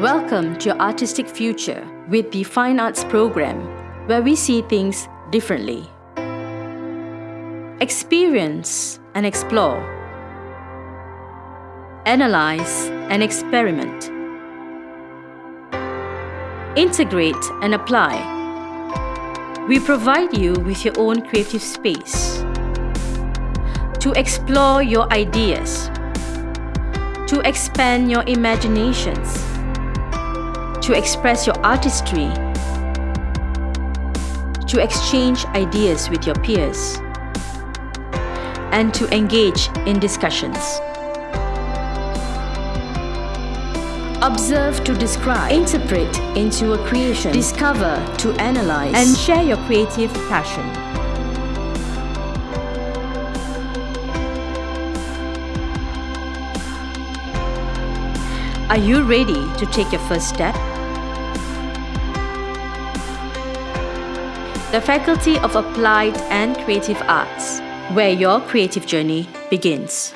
Welcome to your artistic future with the Fine Arts program, where we see things differently. Experience and explore. Analyze and experiment. Integrate and apply. We provide you with your own creative space to explore your ideas, to expand your imaginations, to express your artistry, to exchange ideas with your peers, and to engage in discussions. Observe to describe, interpret into a creation, discover to analyze, and share your creative passion. Are you ready to take your first step? The Faculty of Applied and Creative Arts, where your creative journey begins.